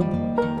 you